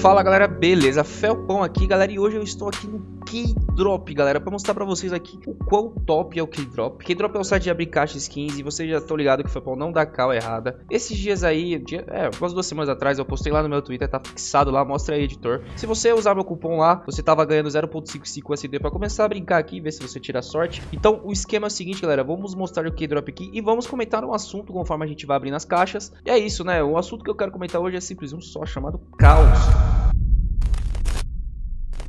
Fala galera, beleza? Felpão aqui galera e hoje eu estou aqui no Keydrop galera. Pra mostrar pra vocês aqui o quão top é o Keydrop Keydrop é um site de abrir caixa skins e vocês já estão ligados que o Felpão não dá cal errada. Esses dias aí, dia, é, umas duas semanas atrás eu postei lá no meu Twitter, tá fixado lá, mostra aí editor. Se você usar meu cupom lá, você tava ganhando 0.55 USD pra começar a brincar aqui, ver se você tira sorte. Então o esquema é o seguinte galera, vamos mostrar o Keydrop aqui e vamos comentar um assunto conforme a gente vai abrindo as caixas. E é isso né, o assunto que eu quero comentar hoje é simples um só, chamado Caos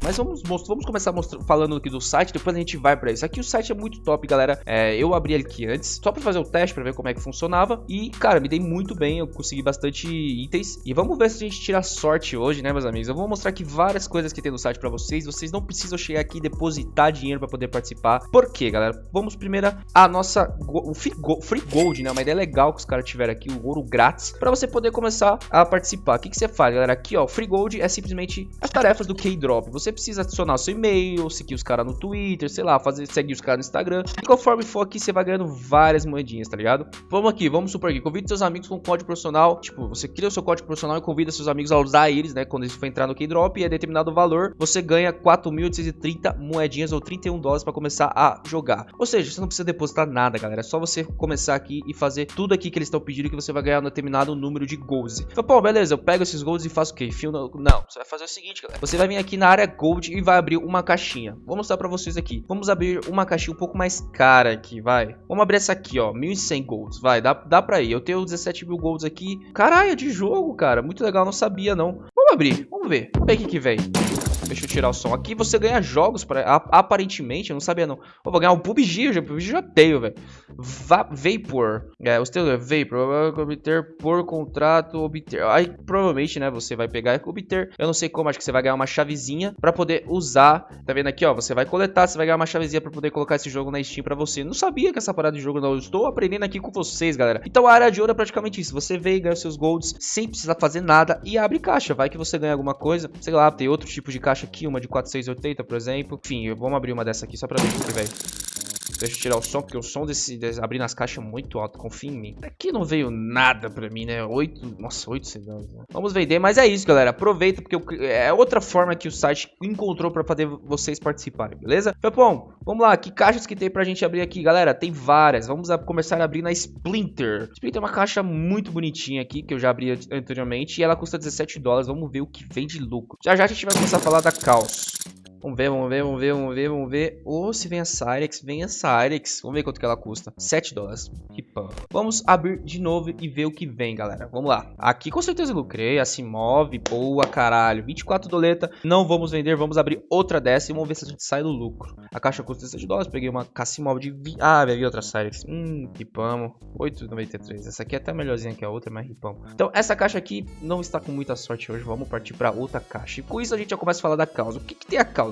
mas vamos, vamos começar falando aqui do site, depois a gente vai pra isso. Aqui o site é muito top, galera. É, eu abri ele aqui antes, só pra fazer o teste, pra ver como é que funcionava. E, cara, me dei muito bem, eu consegui bastante itens. E vamos ver se a gente tira sorte hoje, né, meus amigos? Eu vou mostrar aqui várias coisas que tem no site pra vocês. Vocês não precisam chegar aqui e depositar dinheiro pra poder participar. Por quê, galera? Vamos primeiro a nossa... O free gold, né? Uma ideia legal que os caras tiveram aqui, o ouro grátis, pra você poder começar a participar. O que, que você faz, galera? Aqui, ó, free gold é simplesmente as tarefas do K-Drop. Você precisa adicionar seu e-mail, seguir os caras no Twitter, sei lá, fazer, seguir os caras no Instagram. E conforme for aqui, você vai ganhando várias moedinhas, tá ligado? Vamos aqui, vamos supor aqui, convide seus amigos com código profissional. Tipo, você cria o seu código profissional e convida seus amigos a usar eles, né? Quando eles for entrar no Keydrop e é determinado valor, você ganha 4.830 moedinhas ou 31 dólares para começar a jogar. Ou seja, você não precisa depositar nada, galera. É só você começar aqui e fazer tudo aqui que eles estão pedindo que você vai ganhar um determinado número de golds. Então, pô, beleza, eu pego esses golds e faço o quê? Fio no... Não, você vai fazer o seguinte, galera. Você vai vir aqui na área e vai abrir uma caixinha. Vou mostrar pra vocês aqui. Vamos abrir uma caixinha um pouco mais cara aqui, vai. Vamos abrir essa aqui, ó. 1.100 golds. Vai, dá, dá pra ir. Eu tenho 17 mil golds aqui. Caralho, é de jogo, cara. Muito legal, não sabia, não. Vamos abrir, vamos ver. Vamos ver o que que vem. Deixa eu tirar o som. Aqui você ganha jogos, pra, aparentemente, eu não sabia não. Eu vou ganhar um PUBG, o PUBG já tenho, velho. Vapor. É, os teus é Vapor. Obter por contrato, obter. Aí, provavelmente, né, você vai pegar e obter. Eu não sei como, acho que você vai ganhar uma chavezinha pra poder usar. Tá vendo aqui, ó? Você vai coletar, você vai ganhar uma chavezinha pra poder colocar esse jogo na Steam pra você. Não sabia que essa parada de jogo não. Eu estou aprendendo aqui com vocês, galera. Então a área de ouro é praticamente isso. Você vem ganha seus golds sem precisar fazer nada e abre caixa. Vai que você ganha alguma coisa. Sei lá, tem outro tipo de caixa caixa aqui, uma de 4680, por exemplo. Enfim, vamos abrir uma dessa aqui só pra ver o que vem. Deixa eu tirar o som, porque o som desse, desse abrir nas caixas é muito alto, confia em mim. Aqui não veio nada pra mim, né? Oito, nossa, oito segundos. Né? Vamos vender, mas é isso, galera. Aproveita, porque é outra forma que o site encontrou pra poder vocês participarem, beleza? bom, vamos lá, que caixas que tem pra gente abrir aqui, galera? Tem várias. Vamos a começar a abrir na Splinter. Splinter é uma caixa muito bonitinha aqui, que eu já abri anteriormente, e ela custa 17 dólares. Vamos ver o que vem de lucro. Já já a gente vai começar a falar da Caos. Vamos ver, vamos ver, vamos ver, vamos ver, vamos ver. Ou oh, se vem a Cyrex, vem a Cyrex. Vamos ver quanto que ela custa. 7 dólares. Ripão. Vamos abrir de novo e ver o que vem, galera. Vamos lá. Aqui com certeza lucrei. Assim move. Boa, caralho. 24 doleta. Não vamos vender. Vamos abrir outra dessa e vamos ver se a gente sai do lucro. A caixa custa 7 dólares. Peguei uma Cassimov de... 20. Ah, vir outra Cyrex. Hum, ripamos. 8,93. Essa aqui é até melhorzinha que a outra, mas ripamos. Então, essa caixa aqui não está com muita sorte hoje. Vamos partir para outra caixa. E com isso a gente já começa a falar da causa. O que, que tem a causa?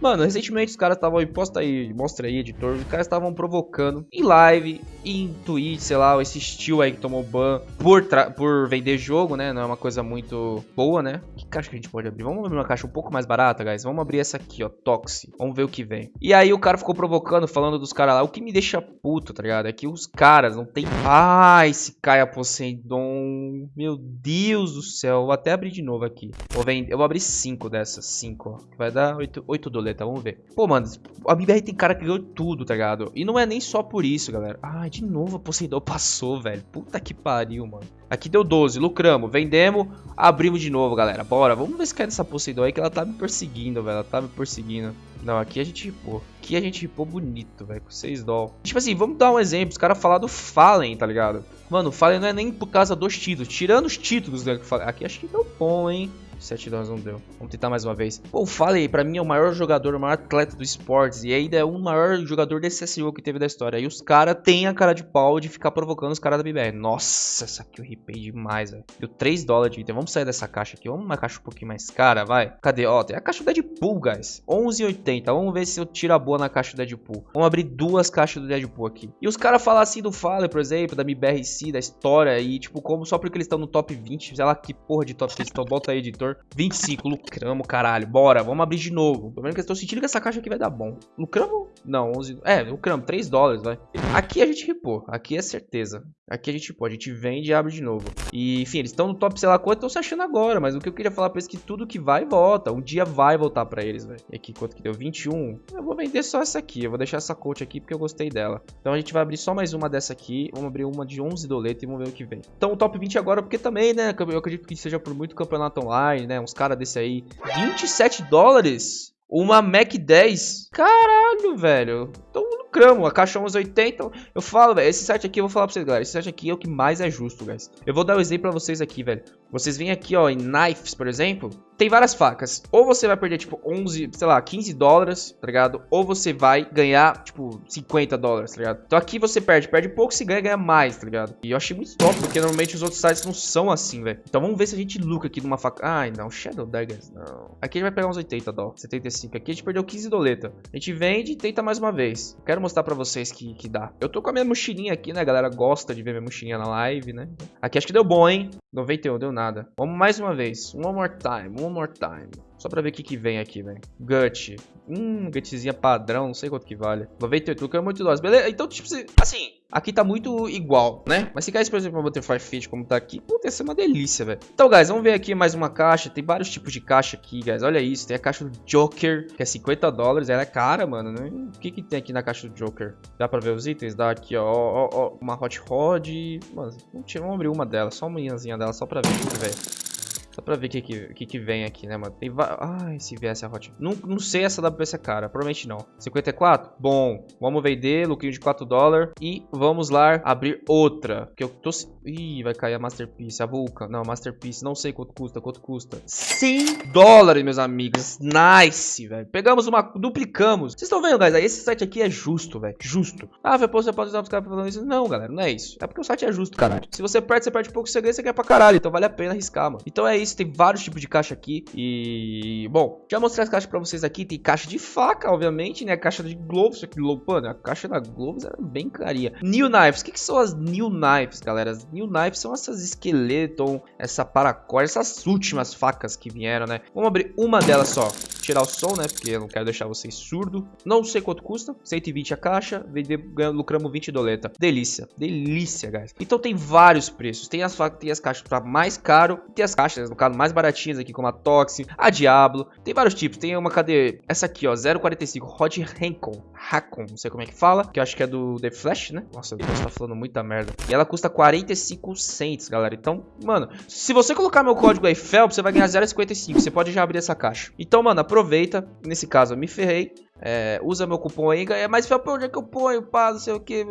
Mano, recentemente os caras estavam posta aí, mostra aí, editor, os caras estavam provocando em live, em Twitch, sei lá, esse estilo aí que tomou ban por, por vender jogo, né? Não é uma coisa muito boa, né? Que caixa que a gente pode abrir? Vamos abrir uma caixa um pouco mais barata, guys. Vamos abrir essa aqui, ó, Toxi. Vamos ver o que vem. E aí o cara ficou provocando, falando dos caras lá. O que me deixa puto, tá ligado? É que os caras não tem... Ah, esse Caia Poseidon. Meu Deus do céu. Vou até abrir de novo aqui. Vou vender... Eu vou abrir cinco dessas, cinco, ó. Vai dar 8, 8 doleta, vamos ver. Pô, mano, a BBR tem cara que ganhou tudo, tá ligado? E não é nem só por isso, galera. Ai, de novo a Poseidon passou, velho. Puta que pariu, mano. Aqui deu 12, lucramos, vendemos, abrimos de novo, galera. Bora, vamos ver se cai nessa Poseidon aí que ela tá me perseguindo, velho. Ela tá me perseguindo. Não, aqui a gente ripou. Aqui a gente ripou bonito, velho, com 6 doll. Tipo assim, vamos dar um exemplo. Os caras falaram do Fallen, tá ligado? Mano, o Fallen não é nem por causa dos títulos. Tirando os títulos, né? Aqui acho que deu bom, hein? 7 dólares não deu. Vamos tentar mais uma vez. O Falei, pra mim é o maior jogador, o maior atleta do esportes. E ainda é o maior jogador desse SEO que teve da história. E os caras têm a cara de pau de ficar provocando os caras da BBR. Nossa, essa aqui eu ripei demais, velho. Deu 3 dólares de item. Vamos sair dessa caixa aqui. Vamos uma caixa um pouquinho mais cara, vai. Cadê? Ó, tem a caixa do Deadpool, guys. 11,80. Vamos ver se eu tiro a boa na caixa do Deadpool. Vamos abrir duas caixas do Deadpool aqui. E os caras falam assim do Falei, por exemplo, da MBRC, da história. E tipo, como só porque eles estão no top 20. Sei lá que porra de top eles estão. Bota aí, editor. 25 lucramos, caralho. Bora, vamos abrir de novo. Pelo menos que eu estou sentindo que essa caixa aqui vai dar bom. Lucramos? Não, 11... É, lucramos, 3 dólares, vai. Aqui a gente ripou, aqui é certeza. Aqui a gente pode, a gente vende e abre de novo. E, enfim, eles estão no top sei lá quanto, estão se achando agora. Mas o que eu queria falar pra eles é que tudo que vai, volta. Um dia vai voltar pra eles, velho. E aqui, quanto que deu? 21. Eu vou vender só essa aqui. Eu vou deixar essa coach aqui porque eu gostei dela. Então a gente vai abrir só mais uma dessa aqui. Vamos abrir uma de 11 doletas e vamos ver o que vem. Então o top 20 agora, porque também, né? Eu acredito que seja por muito campeonato online, né? Uns caras desse aí. 27 dólares? Uma Mac 10? Caralho, velho. Então lucramos. A caixa 1180. Eu falo, velho. Esse site aqui, eu vou falar pra vocês, galera. Esse site aqui é o que mais é justo, guys. Eu vou dar um exemplo pra vocês aqui, velho. Vocês vêm aqui, ó, em Knives, por exemplo tem várias facas. Ou você vai perder, tipo, 11, sei lá, 15 dólares, tá ligado? Ou você vai ganhar, tipo, 50 dólares, tá ligado? Então aqui você perde, perde pouco, se ganha, ganha mais, tá ligado? E eu achei muito top, porque normalmente os outros sites não são assim, velho. Então vamos ver se a gente lucra aqui numa faca. Ai, não, Shadow Daggers, não. Aqui a gente vai pegar uns 80 dólares, 75. Aqui a gente perdeu 15 doleta. A gente vende e tenta mais uma vez. Quero mostrar pra vocês que, que dá. Eu tô com a minha mochilinha aqui, né? A galera gosta de ver minha mochilinha na live, né? Aqui acho que deu bom, hein? 91, deu nada. Vamos mais uma vez. One more time, one more time. Só pra ver o que, que vem aqui, velho. Gut. Hum, gutzinha padrão, não sei quanto que vale. 98, que é muito dose. Beleza? Então, tipo, assim, aqui tá muito igual, né? Mas se caísse, por exemplo, uma Butterfly Fit como tá aqui, puta, ia ser uma delícia, velho. Então, guys, vamos ver aqui mais uma caixa. Tem vários tipos de caixa aqui, guys. Olha isso. Tem a caixa do Joker, que é 50 dólares. Ela é cara, mano, né? O que que tem aqui na caixa do Joker? Dá pra ver os itens? Dá aqui, ó, ó, ó uma Hot Rod. Mano, vamos abrir uma dela, só uma manhãzinha dela, só pra ver velho. Pra ver o que, que, que, vem aqui, né, mano? Tem Ai, se viesse a Hot... Não, não sei essa WPC é cara, provavelmente não. 54? Bom, vamos vender, lucrinho de 4 dólares. E vamos lá abrir outra. Que eu tô... Ih, vai cair a Masterpiece, a Vulcan. Não, Masterpiece, não sei quanto custa, quanto custa. 100 dólares, meus amigos. Nice, velho. Pegamos uma... Duplicamos. Vocês estão vendo, guys? Esse site aqui é justo, velho. Justo. Ah, você pode usar os caras falando isso. Não, galera, não é isso. É porque o site é justo, caralho. Se você perde, você perde pouco, você ganha, você ganha pra caralho. Então vale a pena arriscar, mano. Então é isso, tem vários tipos de caixa aqui. E, bom, já mostrei as caixas pra vocês aqui. Tem caixa de faca, obviamente, né? Caixa de Gloves, aqui, mano, a caixa da Gloves era bem caria. New Knives, o que, que são as New Knives, galera? As New Knives são essas esqueleton, essa paracord, essas últimas facas que vieram, né? Vamos abrir uma delas só. Tirar o som, né? Porque eu não quero deixar vocês surdo. Não sei quanto custa. 120 a caixa. Lucramos 20 doleta. Delícia. Delícia, guys. Então tem vários preços. Tem as, tem as caixas para mais caro. Tem as caixas, no caso, mais baratinhas aqui, como a Toxin, a Diablo. Tem vários tipos. Tem uma, cadê? Essa aqui, ó, 0,45. Rod Hancon. Hakon, não sei como é que fala. Que eu acho que é do The Flash, né? Nossa, eu estar falando muita merda. E ela custa 45 cents, galera. Então, mano, se você colocar meu código aí, Felps, você vai ganhar 0,55. Você pode já abrir essa caixa. Então, mano, aproveita. Nesse caso, eu me ferrei. É, usa meu cupom aí, ganha mais pra onde é que eu ponho, pá, não sei o que.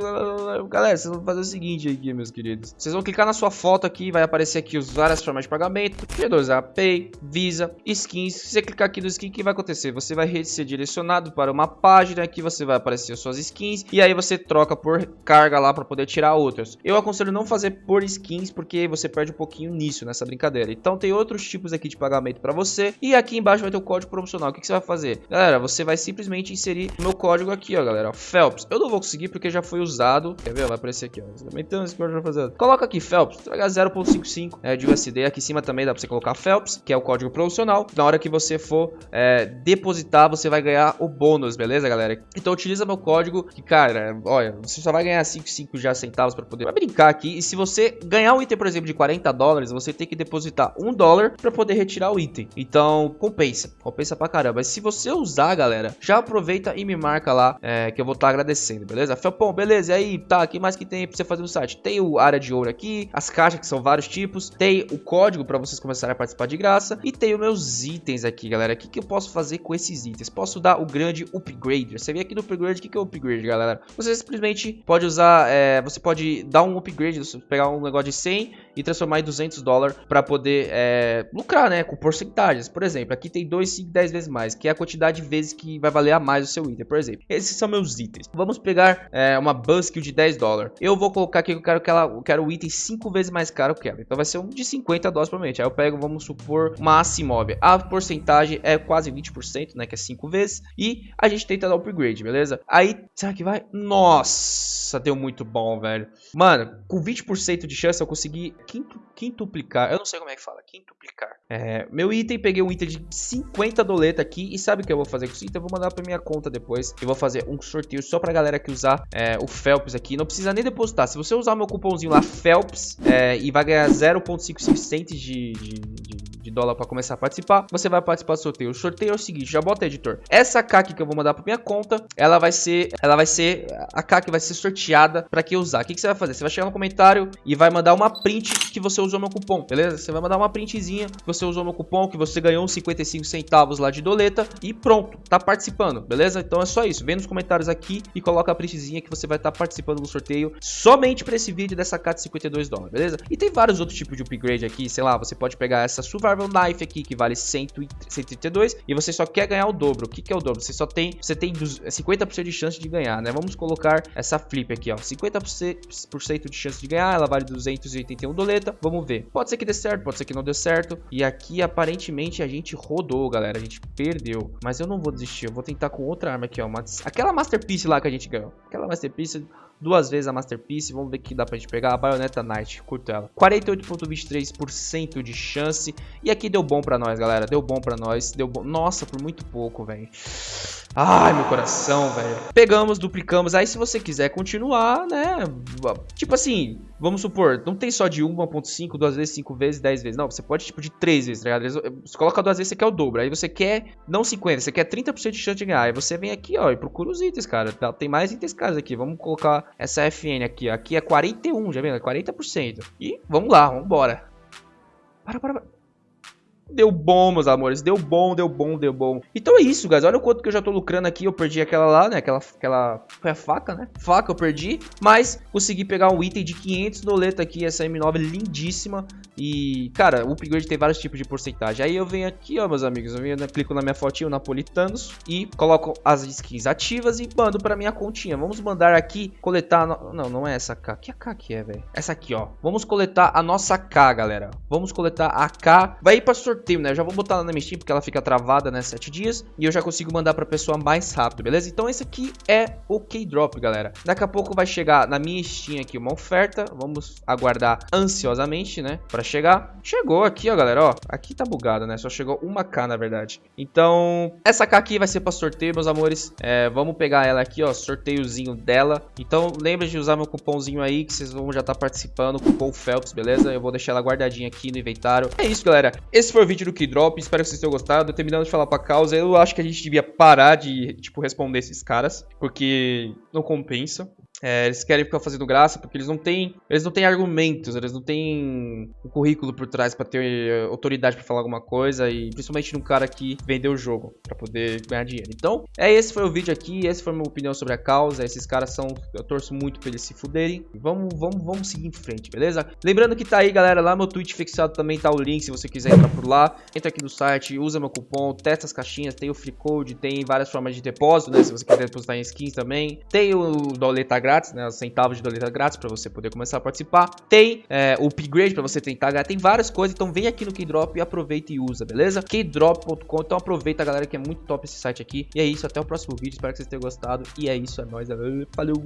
Galera, vocês vão fazer o seguinte aqui, meus queridos. Vocês vão clicar na sua foto aqui, vai aparecer aqui as várias formas de pagamento. G2A, Pay, Visa, Skins. Se você clicar aqui no skin, o que vai acontecer? Você vai ser direcionado para uma página que você vai aparecer as suas skins. E aí você troca por carga lá para poder tirar outras. Eu aconselho não fazer por skins, porque você perde um pouquinho nisso, nessa brincadeira. Então tem outros tipos aqui de pagamento para você. E aqui embaixo vai ter o código promocional. O que, que você vai fazer? Galera, você vai simplesmente simplesmente inserir meu código aqui, ó, galera. Phelps. Eu não vou conseguir porque já foi usado. Quer ver? Vai aparecer aqui, ó. Então, esse código vai fazer. Coloca aqui, Phelps. Ganhar 0.55 é, de USD. Aqui em cima também dá pra você colocar Phelps, que é o código promocional. Na hora que você for é, depositar, você vai ganhar o bônus, beleza, galera? Então, utiliza meu código, que, cara, olha, você só vai ganhar 5,5 já centavos pra poder brincar aqui. E se você ganhar um item, por exemplo, de 40 dólares, você tem que depositar um dólar pra poder retirar o item. Então, compensa. Compensa pra caramba. Mas se você usar, galera, já aproveita e me marca lá, é, que eu vou estar tá agradecendo, beleza? Felpão, beleza, e aí, tá, que mais que tem pra você fazer no site? Tem o área de ouro aqui, as caixas que são vários tipos, tem o código pra vocês começarem a participar de graça, e tem os meus itens aqui, galera. O que, que eu posso fazer com esses itens? Posso dar o grande upgrade. Você vem aqui no upgrade, o que, que é o upgrade, galera? Você simplesmente pode usar, é, você pode dar um upgrade, pegar um negócio de 100 e transformar em 200 dólares para poder é, lucrar, né, com porcentagens. Por exemplo, aqui tem 2, 5, 10 vezes mais, que é a quantidade de vezes que vai valer a mais o seu item, por exemplo. Esses são meus itens. Vamos pegar é, uma Buskill de 10 dólares. Eu vou colocar aqui que eu quero que ela, eu quero o item 5 vezes mais caro que ela. Então vai ser um de 50 dólares provavelmente. Aí eu pego, vamos supor, uma Asimov. A porcentagem é quase 20%, né, que é 5 vezes. E a gente tenta dar upgrade, beleza? Aí, será que vai? Nossa, deu muito bom, velho. Mano, com 20% de chance eu consegui quinto quintuplicar. Eu não sei como é que fala, quintuplicar. É, meu item, peguei um item de 50 doleta aqui. E sabe o que eu vou fazer com isso? Então eu vou mandar pra minha conta depois. Eu vou fazer um sorteio só pra galera que usar é, o Phelps aqui. Não precisa nem depositar. Se você usar meu cupomzinho lá, Phelps, é, e vai ganhar 0.55 cents de, de, de dólar pra começar a participar, você vai participar do sorteio. O sorteio é o seguinte, já bota editor. Essa K que eu vou mandar pra minha conta, ela vai ser, ela vai ser, a K que vai ser sorteada pra quem usar. O que, que você vai fazer? Você vai chegar no comentário e vai mandar uma print que você usou meu cupom, beleza? Você vai mandar uma printzinha que você usou meu cupom, que você ganhou uns 55 centavos lá de doleta e pronto, tá participando, beleza? Então é só isso, vem nos comentários aqui e coloca a printzinha que você vai estar tá participando do sorteio somente para esse vídeo dessa K de 52 dólares, beleza? E tem vários outros tipos de upgrade aqui, sei lá, você pode pegar essa Survival Knife aqui que vale 132 e você só quer ganhar o dobro. O que, que é o dobro? Você só tem, você tem 50% de chance de ganhar, né? Vamos colocar essa flip aqui, ó, 50% de chance de ganhar, ela vale 281 doleta, vamos ver. Pode ser que dê certo, pode ser que não dê certo. E aqui aparentemente a gente rodou, galera, a gente perdeu. Mas eu não vou desistir, eu vou tentar com outra arma aqui, ó, uma... aquela Masterpiece lá que a gente ganhou. Aquela Masterpiece duas vezes a Masterpiece. Vamos ver o que dá pra gente pegar. A Bayonetta Knight, curto ela. 48.23% de chance. E aqui deu bom pra nós, galera. Deu bom pra nós. Deu bom. Nossa, por muito pouco, velho. Ai, meu coração, velho. Pegamos, duplicamos. Aí, se você quiser continuar, né? Tipo assim, vamos supor, não tem só de 1.5, duas vezes, cinco vezes, 10 vezes. Não, você pode, tipo, de três vezes, tá ligado? Você coloca duas vezes, você quer o dobro. Aí você quer, não 50, você quer 30% de chance de ganhar. Aí você vem aqui, ó, e procura os itens, cara. Tá, tem mais itens caros aqui. Vamos colocar essa FN aqui, ó. Aqui é 41, já vendo? 40%. E vamos lá, vamos embora. Para, para, para. Deu bom, meus amores. Deu bom, deu bom, deu bom. Então é isso, guys. Olha o quanto que eu já tô lucrando aqui. Eu perdi aquela lá, né? Aquela, aquela... Foi a faca, né? Faca eu perdi. Mas consegui pegar um item de 500 doleta aqui. Essa M9 lindíssima. E, cara, o upgrade tem vários tipos de porcentagem. Aí eu venho aqui, ó, meus amigos. Eu venho, né, clico na minha fotinha, Napolitanos. E coloco as skins ativas e mando pra minha continha. Vamos mandar aqui coletar... No... Não, não é essa K. Que a K que é, velho? Essa aqui, ó. Vamos coletar a nossa K, galera. Vamos coletar a K. Vai ir pra sorteio sorteio, né? Eu já vou botar lá na minha Steam porque ela fica travada, né? 7 dias. E eu já consigo mandar pra pessoa mais rápido, beleza? Então esse aqui é o K-Drop, galera. Daqui a pouco vai chegar na minha Steam aqui uma oferta. Vamos aguardar ansiosamente, né? Pra chegar. Chegou aqui, ó, galera, ó. Aqui tá bugado, né? Só chegou uma K, na verdade. Então, essa K aqui vai ser pra sorteio, meus amores. É, vamos pegar ela aqui, ó. Sorteiozinho dela. Então, lembre de usar meu cupomzinho aí, que vocês vão já estar tá participando. Cupom Phelps, beleza? Eu vou deixar ela guardadinha aqui no inventário. É isso, galera. Esse foi o vídeo do Keydrop, espero que vocês tenham gostado. Terminando de falar pra causa, eu acho que a gente devia parar de, tipo, responder esses caras, porque não compensa. É, eles querem ficar fazendo graça porque eles não têm, eles não têm argumentos, eles não têm um currículo por trás para ter eh, autoridade para falar alguma coisa e principalmente num cara que vendeu o jogo para poder ganhar dinheiro. Então, é esse foi o vídeo aqui, essa foi a minha opinião sobre a causa. Esses caras são, eu torço muito pra eles se fuderem. Vamos, vamos, vamos seguir em frente, beleza? Lembrando que tá aí, galera, lá meu tweet fixado também tá o link se você quiser entrar por lá. Entra aqui no site, usa meu cupom, testa as caixinhas, tem o free code, tem várias formas de depósito, né? Se você quiser depositar em skins também. Tem o doleta grátis, né? Os centavos de doleta grátis para você poder começar a participar. Tem é, o upgrade para você tentar ganhar. Tem várias coisas, então vem aqui no Keydrop e aproveita e usa, beleza? Keydrop.com. Então aproveita, galera, que é muito top esse site aqui. E é isso, até o próximo vídeo. Espero que vocês tenham gostado. E é isso, é nóis. Falou!